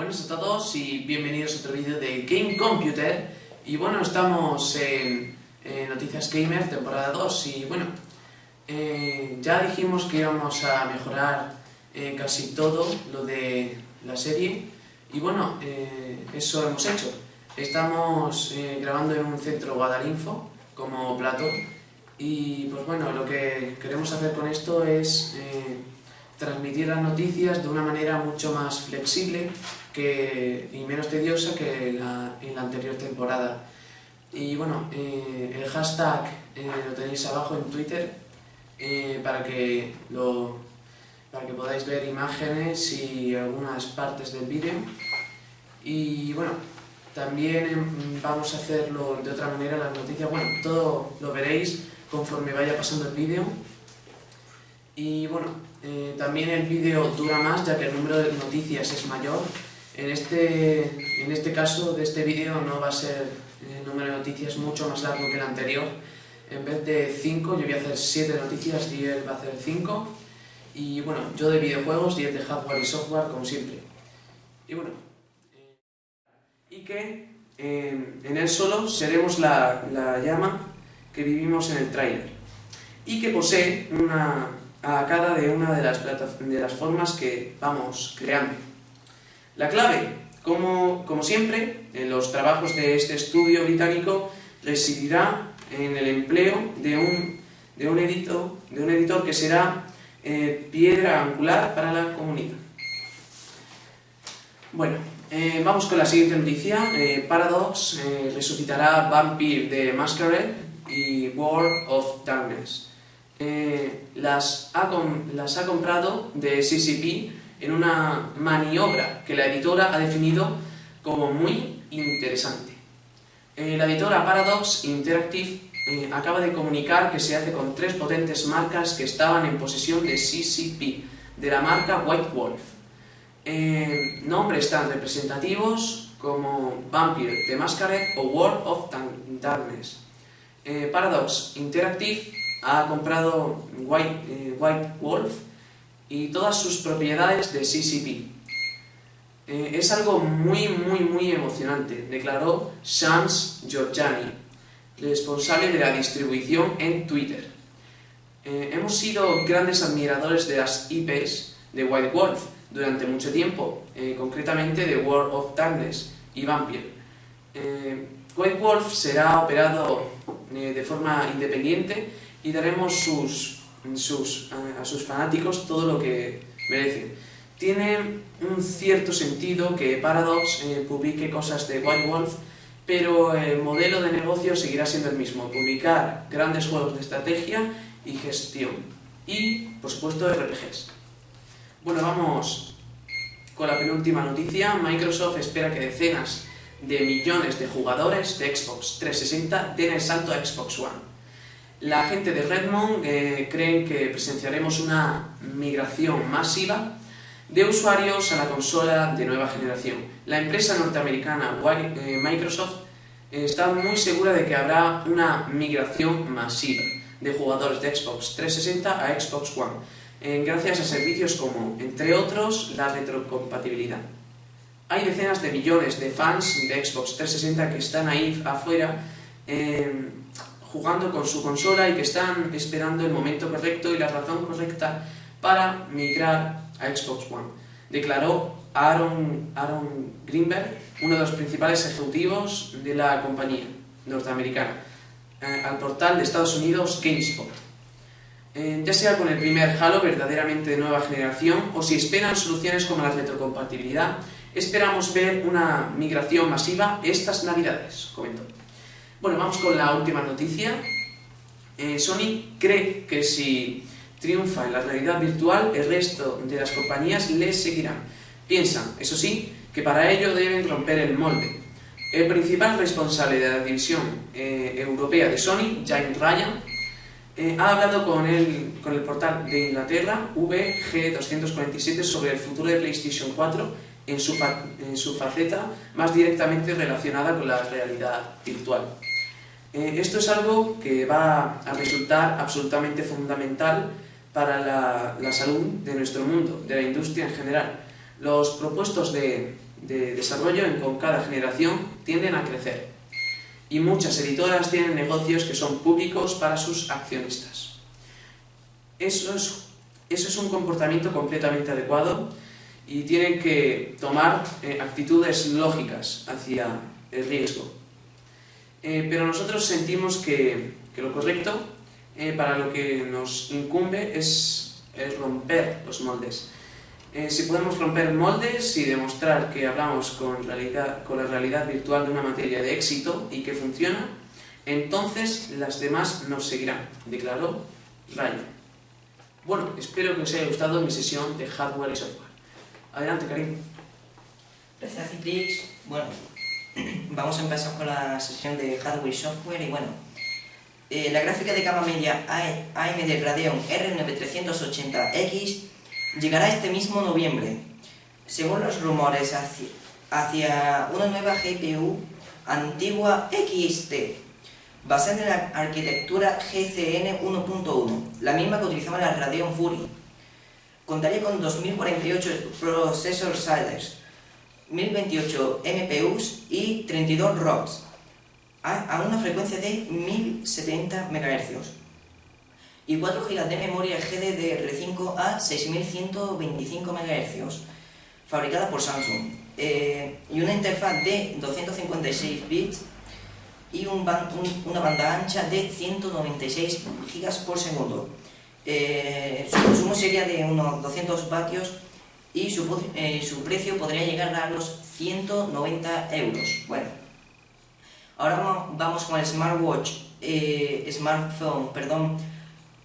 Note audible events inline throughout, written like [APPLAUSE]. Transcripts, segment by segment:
Buenas a todos y bienvenidos a otro vídeo de Game Computer. Y bueno, estamos en, Noticias Gamer temporada 2 y bueno, eh, ya dijimos que íbamos a mejorar eh, casi todo lo de la serie. Y bueno, eh, eso hemos hecho. Estamos grabando en un centro Guadalinfo como plato. Y pues bueno, lo que queremos hacer con esto es transmitir las noticias de una manera mucho más flexible que, y menos tediosa que la, en la anterior temporada. Y bueno, eh, el hashtag eh, lo tenéis abajo en Twitter eh, para, que lo, para que podáis ver imágenes y algunas partes del vídeo. Y bueno, también em, vamos a hacerlo de otra manera las noticias. Bueno, todo lo veréis conforme vaya pasando el vídeo. Y bueno, eh, también el vídeo dura más ya que el número de noticias es mayor. En este, en este caso de este vídeo no va a ser el número de noticias mucho más largo que el anterior. En vez de 5 yo voy a hacer 7 noticias y él va a hacer 5. Y bueno, yo de videojuegos y él de hardware y software como siempre. Y bueno, eh, y que eh, en él solo seremos la, la llama que vivimos en el tráiler y que posee una, a cada de una de las, de las formas que vamos creando. La clave, como, como siempre, en los trabajos de este estudio británico, residirá en el empleo de un, de un, editor, de un editor que será eh, piedra angular para la comunidad. Bueno, eh, vamos con la siguiente noticia. Eh, Paradox resucitará Vampire de Masquerade y World of Darkness. Las, ha las ha comprado de CCP en una maniobra que la editora ha definido como muy interesante. Eh, la editora Paradox Interactive eh, acaba de comunicar que se hace con tres potentes marcas que estaban en posesión de CCP, de la marca White Wolf. nombres tan representativos como Vampire the Masquerade o World of Darkness. Paradox Interactive ha comprado White, eh, White Wolf y todas sus propiedades de CCP. Eh, es algo muy, muy, muy emocionante, declaró Shams Georgiani, responsable de la distribución en Twitter. Eh, hemos sido grandes admiradores de las IPs de White Wolf durante mucho tiempo, concretamente de World of Darkness y Vampire. White Wolf será operado de forma independiente y daremos sus, sus, a sus fanáticos todo lo que merecen. Tiene un cierto sentido que Paradox eh, publique cosas de White Wolf, pero el modelo de negocio seguirá siendo el mismo, publicar grandes juegos de estrategia y gestión. Y, por supuesto, RPGs. Bueno, vamos con la penúltima noticia. Microsoft espera que decenas de millones de jugadores de Xbox 360 den el salto a Xbox One. La gente de Redmond eh, cree que presenciaremos una migración masiva de usuarios a la consola de nueva generación. La empresa norteamericana eh, Microsoft está muy segura de que habrá una migración masiva de jugadores de Xbox 360 a Xbox One, eh, gracias a servicios como, entre otros, la retrocompatibilidad. Hay decenas de millones de fans de Xbox 360 que están ahí afuera jugando con su consola y que están esperando el momento correcto y la razón correcta para migrar a Xbox One. Declaró Aaron, Aaron Greenberg, uno de los principales ejecutivos de la compañía norteamericana, eh, al portal de Estados Unidos GameSpot. Eh, ya sea con el primer Halo verdaderamente de nueva generación o si esperan soluciones como la retrocompatibilidad, esperamos ver una migración masiva estas navidades, comentó. Bueno, vamos con la última noticia. Eh, Sony cree que si triunfa en la realidad virtual, el resto de las compañías les seguirán. Piensan, eso sí, que para ello deben romper el molde. El principal responsable de la división eh, europea de Sony, James Ryan, eh, ha hablado con el, con el portal de Inglaterra, VG247, sobre el futuro de PlayStation 4 en en su faceta más directamente relacionada con la realidad virtual. Eh, esto es algo que va a resultar absolutamente fundamental para la, salud de nuestro mundo, de la industria en general. Los propuestos de, de desarrollo con cada generación tienden a crecer. Y muchas editoras tienen negocios que son públicos para sus accionistas. Eso es, eso es un comportamiento completamente adecuado y tienen que tomar eh, actitudes lógicas hacia el riesgo. Eh, pero nosotros sentimos que, que lo correcto eh, para lo que nos incumbe es, es romper los moldes. Eh, si podemos romper moldes y demostrar que hablamos con, realidad, con la realidad virtual de una materia de éxito y que funciona, entonces las demás nos seguirán, declaró Ryan. Bueno, espero que os haya gustado mi sesión de hardware y software. Adelante, Karim. Gracias, Citrix. Bueno, [CLEARS THROAT] vamos a empezar con la sesión de hardware y software y bueno, eh, la gráfica de capa media AMD Radeon R9380X llegará este mismo noviembre, según los rumores hacia, una nueva GPU antigua XT, basada en la arquitectura GCN 1.1, la misma que utilizaba la Radeon Fury. Contaría con 2048 processor shaders, 1028 MPUs y 32 ROCs, a una frecuencia de 1070 MHz y 4 GB de memoria GDDR5 a 6125 MHz, fabricada por Samsung, eh, y una interfaz de 256 bits y un una banda ancha de 196 GB por segundo. Eh, su consumo sería de unos 200 vatios y su, eh, su, precio podría llegar a los 190 euros. Bueno, ahora vamos, con el smartwatch, smartphone, perdón,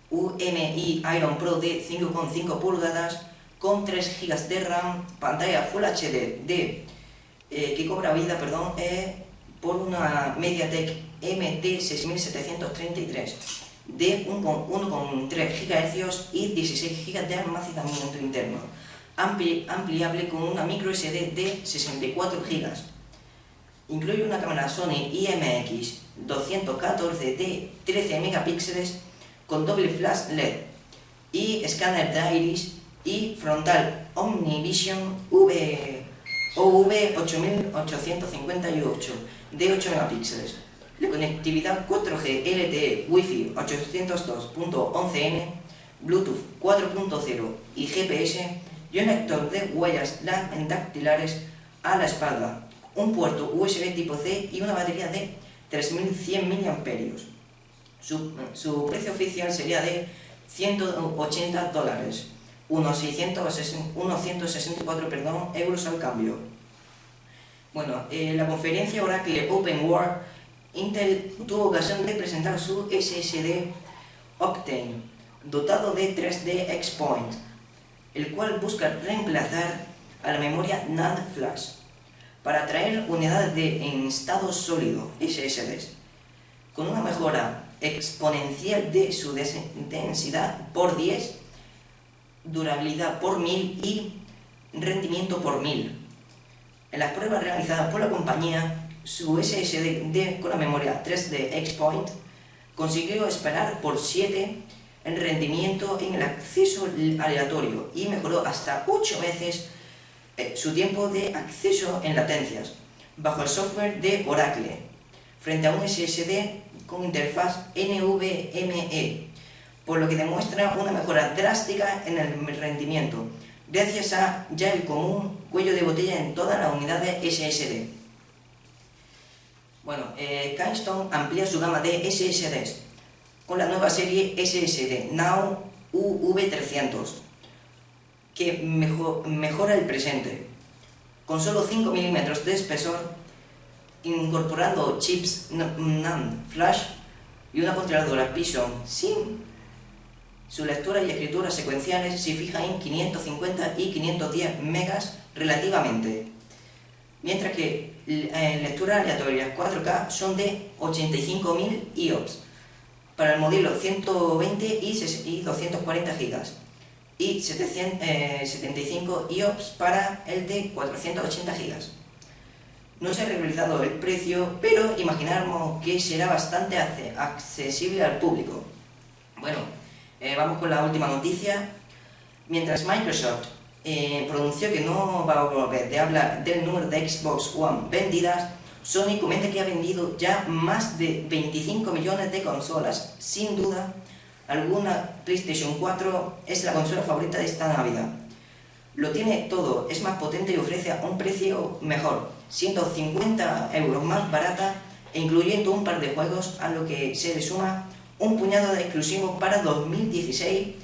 UMI Iron Pro de 5,5 pulgadas con 3 GB de RAM, pantalla Full HD de, eh, que cobra vida perdón, eh, por una MediaTek MT6733 de 1,3 GHz y 16 GB de almacenamiento interno, ampliable con una micro SD de 64 GB. Incluye una cámara Sony IMX 214 de 13 megapíxeles con doble flash LED y escáner de iris y frontal Omnivision v, OV8858 de 8 megapíxeles. La conectividad 4G LTE Wi-Fi 802.11n, Bluetooth 4.0 y GPS y un lector de huellas dactilares a la espalda, un puerto USB tipo C y una batería de 3100 mAh. Su, precio oficial sería de 180 dólares, unos, 164 perdón, euros al cambio. Bueno, en la conferencia Oracle Open World, Intel tuvo ocasión de presentar su SSD Octane, dotado de 3D X-Point, el cual busca reemplazar a la memoria NAND Flash para traer unidades de, en estado sólido, SSDs, con una mejora exponencial de su densidad por 10, durabilidad por 1000 y rendimiento por 1000. En las pruebas realizadas por la compañía, su SSD con la memoria 3D X-Point consiguió esperar por 7 en rendimiento en el acceso aleatorio y mejoró hasta 8 veces eh, su tiempo de acceso en latencias bajo el software de Oracle frente a un SSD con interfaz NVMe, por lo que demuestra una mejora drástica en el rendimiento, gracias a ya el común cuello de botella en todas las unidades SSD. Bueno, eh, amplía su gama de SSDs con la nueva serie SSD Now UV300, que mejora el presente. Con solo 5 milímetros de espesor, incorporando chips NAND Flash y una controladora Python sin su lectura y escritura secuenciales se fija en 550 y 510 megas relativamente, mientras que eh, lecturas aleatorias 4K son de 85.000 IOPS para el modelo 120 y 240 GB y 775 IOPS para el de 480 GB. No se ha realizado el precio, pero imaginamos que será bastante accesible al público. Bueno, eh, vamos con la última noticia. Mientras Microsoft eh, pronunció que no va a volver de hablar del número de Xbox One vendidas, Sony comenta que ha vendido ya más de 25 millones de consolas. Sin duda, alguna PlayStation 4 es la consola favorita de esta Navidad. Lo tiene todo, es más potente y ofrece un precio mejor, siendo 50 euros más barata e incluyendo un par de juegos a lo que se le suma un puñado de exclusivos para 2016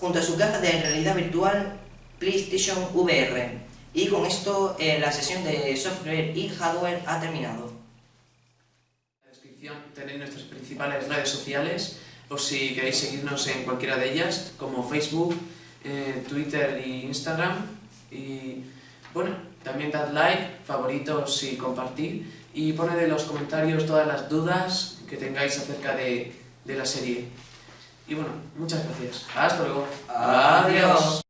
junto a su caja de realidad virtual PlayStation VR. Y con esto eh, la sesión de software y hardware ha terminado. En la descripción tenéis nuestras principales redes sociales por si queréis seguirnos en cualquiera de ellas, como Facebook, eh, Twitter e Instagram. Y bueno, también dad like, favoritos y compartir. Y poned en los comentarios todas las dudas que tengáis acerca de, de la serie. Y bueno, muchas gracias. Hasta luego. Adiós.